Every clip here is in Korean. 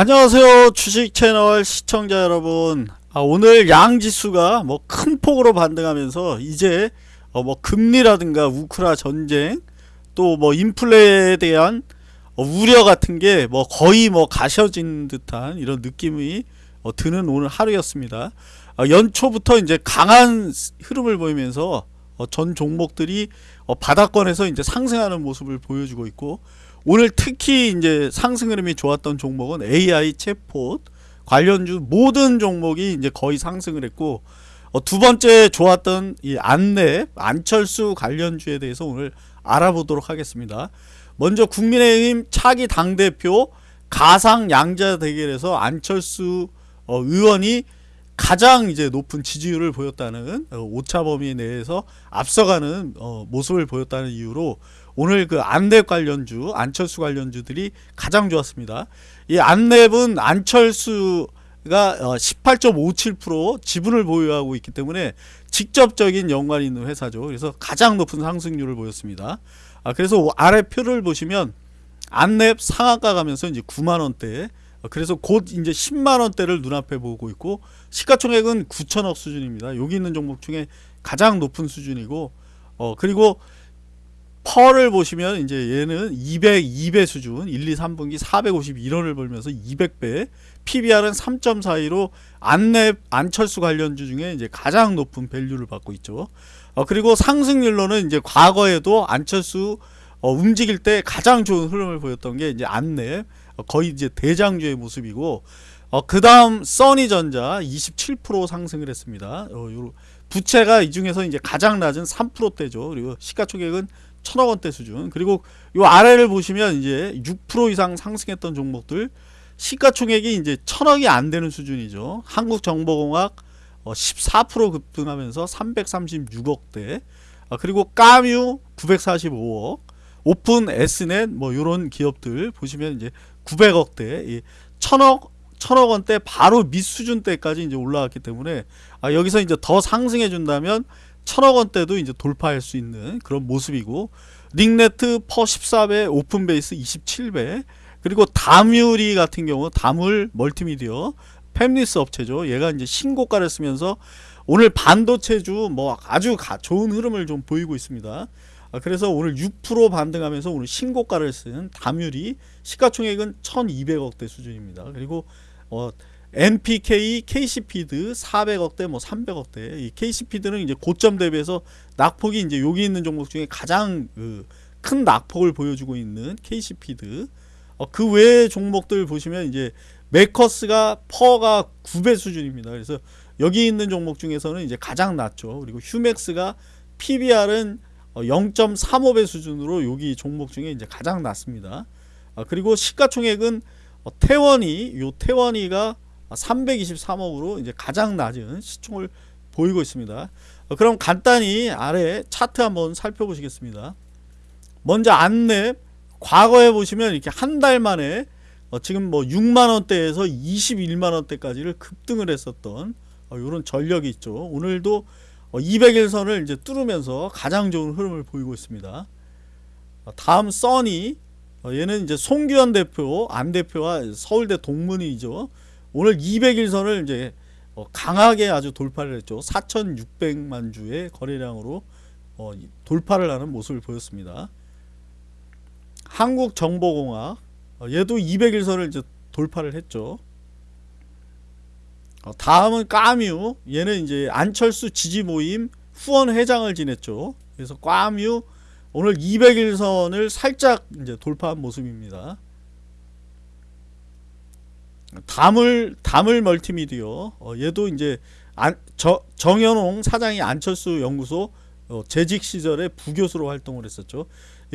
안녕하세요 주식 채널 시청자 여러분. 아, 오늘 양지수가 뭐 큰 폭으로 반등하면서 이제 어, 뭐 금리라든가 우크라 전쟁 또 뭐 인플레에 대한 어, 우려 같은 게 뭐 거의 뭐 가셔진 듯한 이런 느낌이 어, 드는 오늘 하루였습니다. 어, 연초부터 이제 강한 흐름을 보이면서 어, 전 종목들이 어, 바닥권에서 이제 상승하는 모습을 보여주고 있고 오늘 특히 이제 상승 흐름이 좋았던 종목은 AI 챗봇 관련주 모든 종목이 이제 거의 상승을 했고 어, 두 번째 좋았던 이 안랩 안철수 관련주에 대해서 오늘 알아보도록 하겠습니다. 먼저 국민의힘 차기 당 대표 가상 양자 대결에서 안철수 어, 의원이 가장 이제 높은 지지율을 보였다는 어, 오차 범위 내에서 앞서가는 어, 모습을 보였다는 이유로 오늘 그 안랩 관련주 안철수 관련주들이 가장 좋았습니다. 이 안랩은 안철수가 18.57% 지분을 보유하고 있기 때문에 직접적인 연관이 있는 회사죠. 그래서 가장 높은 상승률을 보였습니다. 아, 그래서 아래 표를 보시면 안랩 상한가 가면서 이제 9만 원대 그래서 곧 이제 10만 원대를 눈앞에 보고 있고 시가총액은 9천억 수준입니다. 여기 있는 종목 중에 가장 높은 수준이고 어 그리고 펄을 보시면 이제 얘는 202배 수준 1, 2, 3분기 451원을 벌면서 200배 PBR은 3.42로 안랩 안철수 관련주 중에 이제 가장 높은 밸류를 받고 있죠. 어 그리고 상승률로는 이제 과거에도 안철수 어 움직일 때 가장 좋은 흐름을 보였던 게 이제 안랩 어 거의 이제 대장주의 모습이고 어 그 다음 써니전자 27% 상승을 했습니다. 어요 부채가 이 중에서 이제 가장 낮은 3%대죠. 그리고 시가총액은 천억 원대 수준. 그리고 요 아래를 보시면 이제 6% 이상 상승했던 종목들 시가총액이 이제 천억이 안 되는 수준이죠. 한국정보공학 14% 급등하면서 336억대. 아, 그리고 까뮤 945억. 오픈 S넷 뭐 요런 기업들 보시면 이제 900억대. 천억 천억 원대 바로 밑 수준대까지 이제 올라왔기 때문에 아, 여기서 이제 더 상승해 준다면 천억 원대도 이제 돌파할 수 있는 그런 모습이고 링네트 PER 14배 오픈베이스 27배 그리고 다믈이 같은 경우 다믈 멀티미디어 팹리스 업체죠. 얘가 이제 신고가를 쓰면서 오늘 반도체주 뭐 아주 가, 좋은 흐름을 좀 보이고 있습니다. 아, 그래서 오늘 6% 반등하면서 오늘 신고가를 쓴 다믈이 시가총액은 1200억대 수준입니다. 그리고 어 NPK, KC피드 400억대, 뭐 300억대. 이 KC피드는 이제 고점 대비해서 낙폭이 이제 여기 있는 종목 중에 가장 그 큰 낙폭을 보여주고 있는 KC피드. 어, 그 외의 종목들 보시면 이제 매커스가 PER가 9배 수준입니다. 그래서 여기 있는 종목 중에서는 이제 가장 낮죠. 그리고 휴맥스가 PBR은 0.35배 수준으로 여기 종목 중에 이제 가장 낮습니다. 아, 그리고 시가총액은 어, 태원이 요 태원이가 323억으로 이제 가장 낮은 시총을 보이고 있습니다. 어, 그럼 간단히 아래 차트 한번 살펴보시겠습니다. 먼저 안랩 과거에 보시면 이렇게 한 달 만에 어 지금 뭐 6만 원대에서 21만 원대까지를 급등을 했었던 이런 어 전력이 있죠. 오늘도 200일선을 이제 뚫으면서 가장 좋은 흐름을 보이고 있습니다. 어, 다음 써니 얘는 이제 송규현 대표, 안 대표와 서울대 동문이죠. 오늘 200일선을 이제 어, 강하게 아주 돌파를 했죠. 4,600만 주의 거래량으로 어, 돌파를 하는 모습을 보였습니다. 한국정보공학 어, 얘도 200일선을 이제 돌파를 했죠. 다음은 까뮤 얘는 이제 안철수 지지 모임 후원 회장을 지냈죠. 그래서 까뮤 오늘 200일선을 살짝 이제 돌파한 모습입니다. 다물 다물 멀티미디어 어, 얘도 이제 안, 저, 정현홍 사장이 안철수 연구소 어, 재직 시절에 부교수로 활동을 했었죠.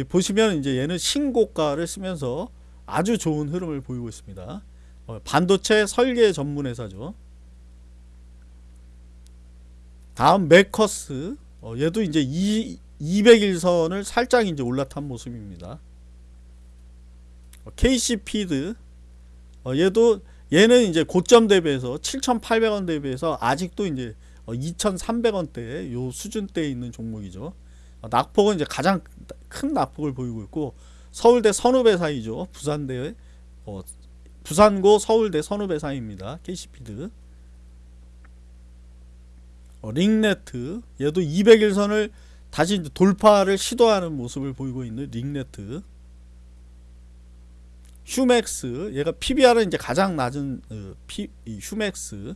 보시면 이제 얘는 신고가를 쓰면서 아주 좋은 흐름을 보이고 있습니다. 어, 반도체 설계 전문 회사죠. 다음 메커스 어, 얘도 이제 2, 200일선을 살짝 이제 올라탄 모습입니다. 어, KC피드 어, 얘도 얘는 이제 고점 대비해서 7,800원 대비해서 아직도 이제 어, 2,300원대 요 수준대에 있는 종목이죠. 어, 낙폭은 이제 가장 큰 낙폭을 보이고 있고 서울대 선후배 사이죠. 부산대 어, 부산고 서울대 선후배 사이입니다. KC피드. 어, 링네트 얘도 200일선을 다시 돌파를 시도하는 모습을 보이고 있는 링네트 휴맥스 얘가 PBR은 이제 가장 낮은 어, 휴맥스.